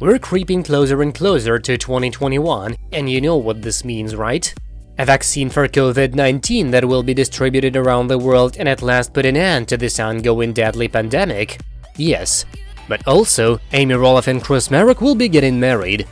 We're creeping closer and closer to 2021, and you know what this means, right? A vaccine for COVID-19 that will be distributed around the world and at last put an end to this ongoing deadly pandemic? Yes. But also, Amy Roloff and Chris Marek will be getting married.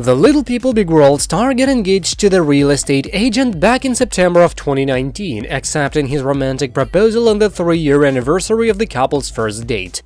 The Little People Big World star got engaged to the real estate agent back in September of 2019, accepting his romantic proposal on the three-year anniversary of the couple's first date.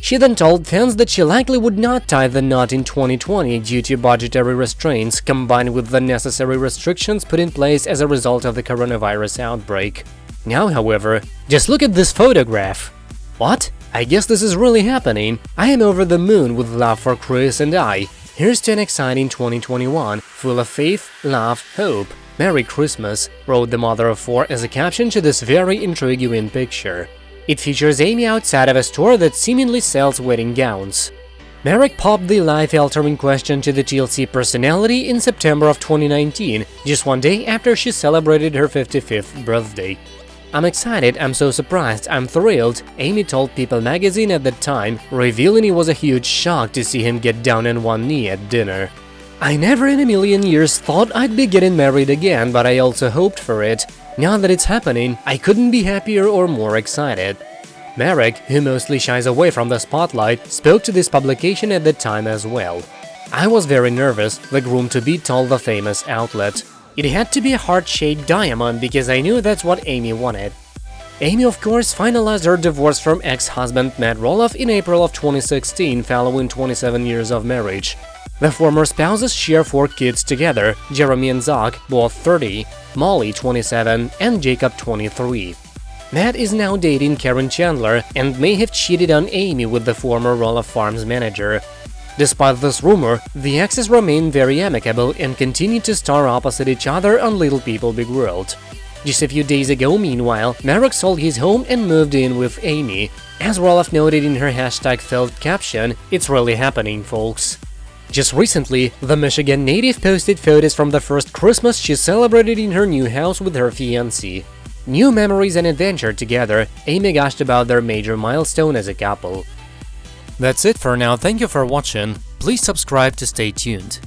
She then told fans that she likely would not tie the knot in 2020 due to budgetary restraints combined with the necessary restrictions put in place as a result of the coronavirus outbreak. Now, however, just look at this photograph. What? I guess this is really happening. I am over the moon with love for Chris and I. Here's to an exciting 2021, full of faith, love, hope. Merry Christmas, wrote the mother of four as a caption to this very intriguing picture. It features Amy outside of a store that seemingly sells wedding gowns. Marek popped the life-altering question to the TLC personality in September of 2019, just one day after she celebrated her 55th birthday. I'm excited, I'm so surprised, I'm thrilled, Amy told People magazine at the time, revealing it was a huge shock to see him get down on one knee at dinner. I never in a million years thought I'd be getting married again, but I also hoped for it. Now that it's happening, I couldn't be happier or more excited. Marek, who mostly shies away from the spotlight, spoke to this publication at the time as well. I was very nervous, the groom-to-be told the famous outlet. It had to be a heart-shaped diamond because I knew that's what Amy wanted. Amy, of course, finalized her divorce from ex-husband Matt Roloff in April of 2016 following 27 years of marriage. The former spouses share four kids together, Jeremy and Zach, both 30, Molly, 27, and Jacob, 23. Matt is now dating Karen Chandler and may have cheated on Amy with the former Roloff Farms manager. Despite this rumor, the exes remain very amicable and continue to star opposite each other on Little People Big World. Just a few days ago, meanwhile, Marek sold his home and moved in with Amy. As Roloff noted in her hashtag filled caption, it's really happening, folks. Just recently, the Michigan native posted photos from the first Christmas she celebrated in her new house with her fiancé. New memories and adventure together, Amy gushed about their major milestone as a couple. That's it for now, thank you for watching, please subscribe to stay tuned.